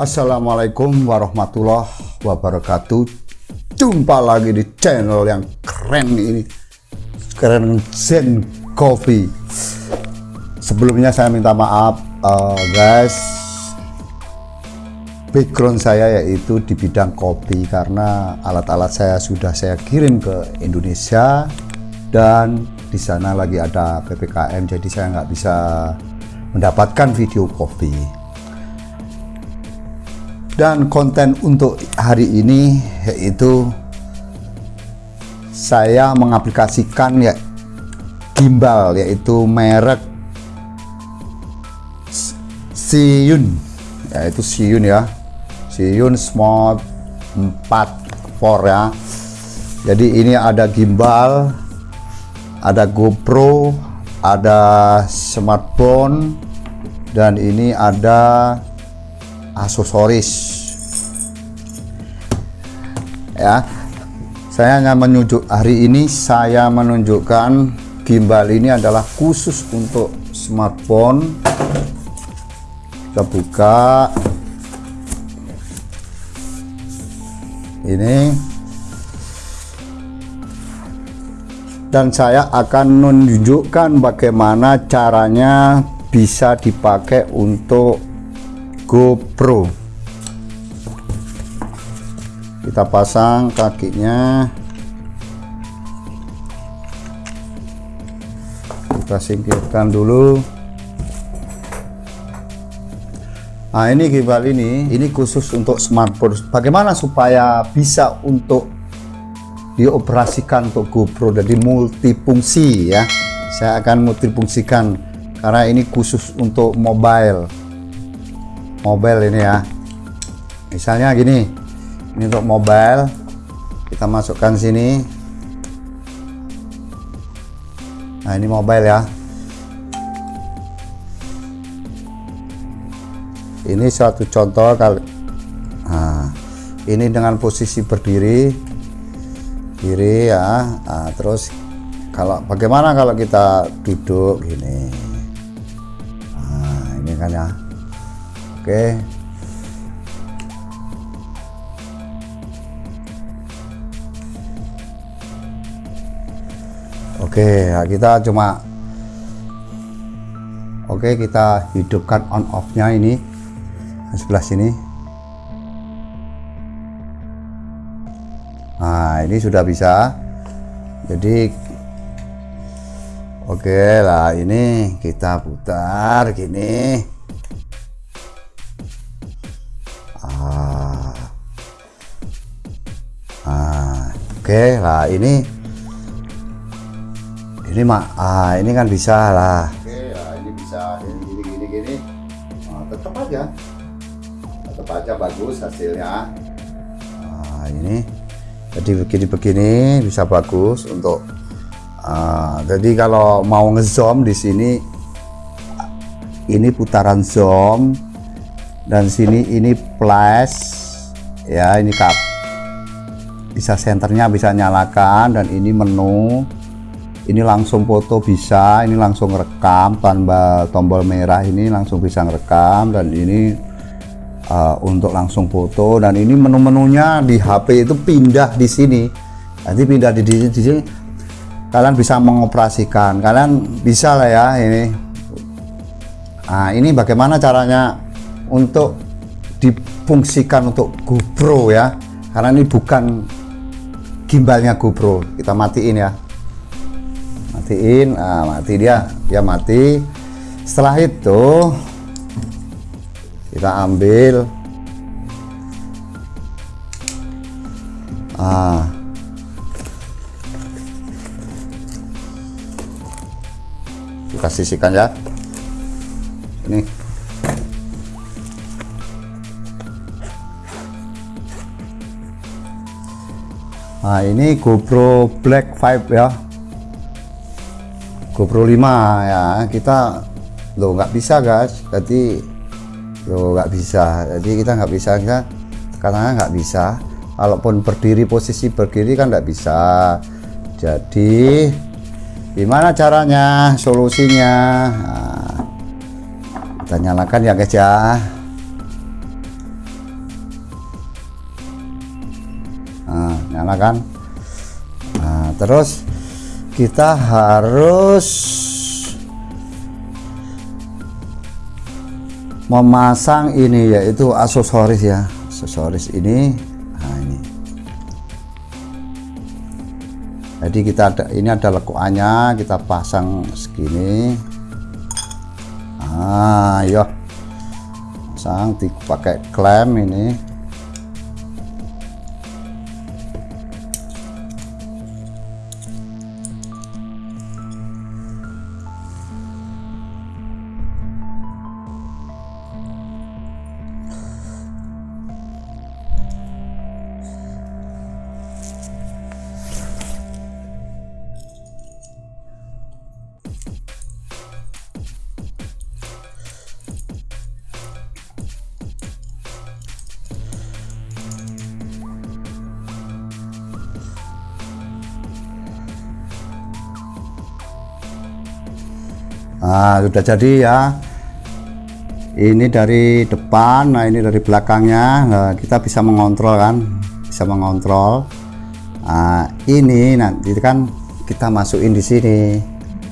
Assalamualaikum warahmatullahi wabarakatuh. Jumpa lagi di channel yang keren ini. Keren Zen Coffee. Sebelumnya saya minta maaf uh, guys. Background saya yaitu di bidang kopi Karena alat-alat saya sudah saya kirim ke Indonesia Dan di sana lagi ada PPKM Jadi saya nggak bisa mendapatkan video kopi dan konten untuk hari ini yaitu saya mengaplikasikan ya gimbal yaitu merek Siyun yaitu Siyun ya. Siyun Smart 4 4 ya. Jadi ini ada gimbal ada GoPro ada smartphone dan ini ada aksesoris. Ya saya hanya menunjuk hari ini saya menunjukkan gimbal ini adalah khusus untuk smartphone. Kita buka. Ini. Dan saya akan menunjukkan bagaimana caranya bisa dipakai untuk GoPro. Kita pasang kakinya. Kita singkirkan dulu. Nah ini gimbal ini ini khusus untuk smartphone. Bagaimana supaya bisa untuk dioperasikan untuk GoPro? Jadi multifungsi ya. Saya akan multifungsikan karena ini khusus untuk mobile mobile ini ya. Misalnya gini ini untuk mobile kita masukkan sini. Nah ini mobile ya. Ini suatu contoh kali. Nah, ini dengan posisi berdiri kiri ya. Nah, terus kalau bagaimana kalau kita duduk gini? Nah ini kan ya Oke. Oke, ya kita cuma Oke, kita hidupkan on off-nya ini sebelah sini. Nah, ini sudah bisa. Jadi Oke lah, ini kita putar gini. Oke lah ini ini mak ah ini kan bisa lah. Oke lah ini bisa ini gini gini gini. Nah, tetap aja. Tetap aja bagus hasilnya. Nah, ini jadi begini begini bisa bagus untuk uh, jadi kalau mau ngezoom di sini ini putaran zoom dan sini ini flash ya ini kap bisa senternya bisa nyalakan dan ini menu. Ini langsung foto bisa ini langsung rekam tanpa tombol merah ini langsung bisa rekam dan ini uh, untuk langsung foto. Dan ini menu-menunya di HP itu pindah di sini. Nanti pindah di, di, di sini. Kalian bisa mengoperasikan. Kalian bisa lah ya ini. Nah ini bagaimana caranya untuk difungsikan untuk GoPro ya? Karena ini bukan gimbalnya GoPro. Kita matiin ya. Matiin nah, mati dia. Dia mati. Setelah itu kita ambil. Ah. Kita sisihkan ya. Ini Nah ini GoPro Black 5 ya. GoPro 5 ya. Kita lo nggak bisa guys. Jadi lo nggak bisa. Jadi kita nggak bisa kita karena nggak bisa. Walaupun berdiri posisi berdiri kan nggak bisa. Jadi gimana caranya solusinya? Nah, kita nyalakan ya guys ya nyalakan nah, terus kita harus memasang ini yaitu aksesoris ya. Aksesoris ini nah ini. Jadi kita ada ini ada lekuannya kita pasang segini. Ah yo pasang pakai klem ini nah sudah jadi ya. Ini dari depan nah ini dari belakangnya. Nah, kita bisa mengontrol kan? Bisa mengontrol. Nah, ini nanti kan kita masukin di sini.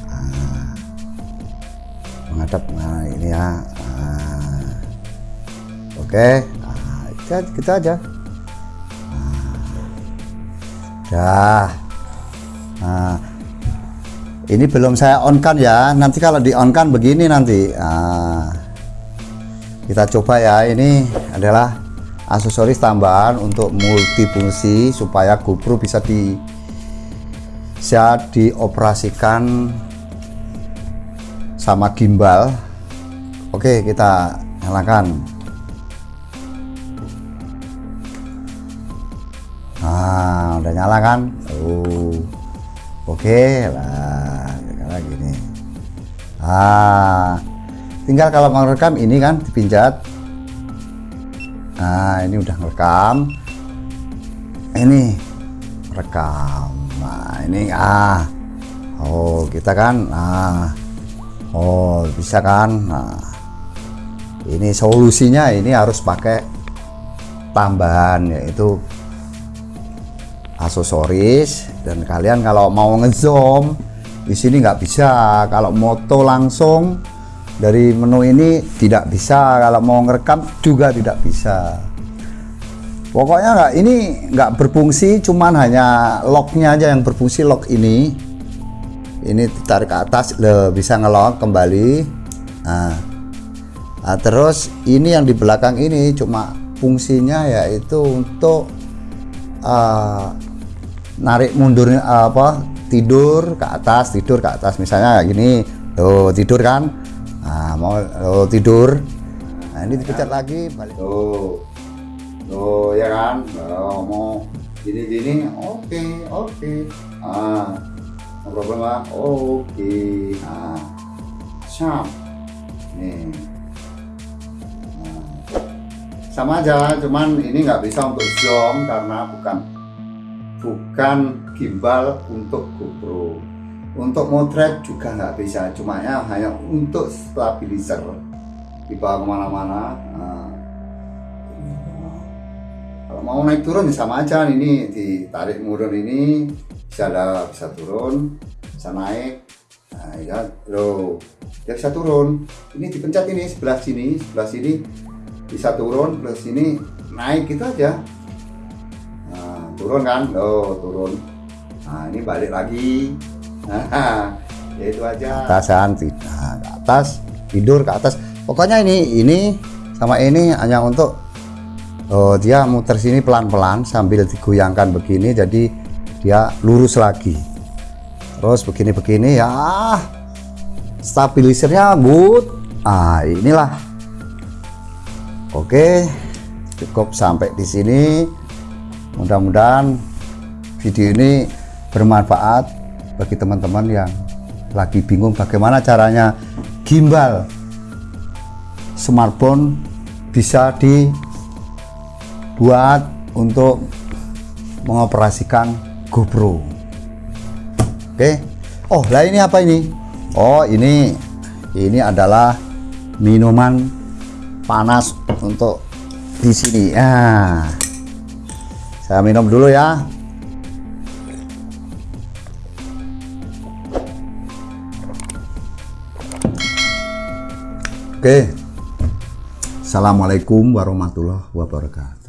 Nah, menghadap nah ini ya. Nah, oke. Nah, kita, kita aja. Nah, dah nah, ini belum saya on kan ya. Nanti kalau di on kan begini nanti. Nah, kita coba ya. Ini adalah aksesoris tambahan untuk multifungsi supaya GoPro bisa di bisa dioperasikan sama gimbal. Oke kita nyalakan. Nah udah nyala kan? Oh. Oke lah ah. Tinggal kalau mau rekam ini kan dipinjat. Nah ini udah ngerekam. Ini rekam. Nah ini ah. Oh kita kan ah. Oh bisa kan? Nah ini solusinya ini harus pakai tambahan yaitu aksesoris. Dan kalian kalau mau ngezoom di sini nggak bisa. Kalau moto langsung dari menu ini tidak bisa. Kalau mau ngerekam juga tidak bisa. Pokoknya nggak ini nggak berfungsi cuman hanya locknya aja yang berfungsi lock ini. Ini ditarik ke atas le, bisa ngelock kembali. Nah, nah terus ini yang di belakang ini cuma fungsinya yaitu untuk uh, narik mundurnya apa tidur ke atas tidur ke atas misalnya kayak gini tuh tidur kan nah, mau oh, tidur nah ini dipecat ya. lagi balik tuh tuh ya kan oh, mau gini gini oke okay, oke okay. ah no problem lah oke okay. nah siap nih nah. sama aja cuman ini nggak bisa untuk zoom karena bukan bukan gimbal untuk GoPro. Untuk motret juga nggak bisa. Cuma ya hanya untuk stabilizer. Dibawa ke mana-mana. Nah, kalau mau naik turun ya sama aja. Ini ditarik murun ini bisa ada bisa turun bisa naik. Nah ya lo dia bisa turun. Ini dipencet ini sebelah sini sebelah sini. Bisa turun sebelah sini. Naik gitu aja turun kan? Oh turun. Nah ini balik lagi. Nah ya itu aja. Atasan nah, ke atas tidur ke atas. Pokoknya ini ini sama ini hanya untuk oh, dia muter sini pelan-pelan sambil digoyangkan begini jadi dia lurus lagi. Terus begini-begini ya stabilisernya good ah inilah. Oke cukup sampai di sini mudah-mudahan video ini bermanfaat bagi teman-teman yang lagi bingung bagaimana caranya gimbal smartphone bisa dibuat untuk mengoperasikan GoPro. Oke. Oh lah ini apa ini? Oh ini ini adalah minuman panas untuk di sini. Ah saya minum dulu ya. Oke. Assalamualaikum warahmatullahi wabarakatuh.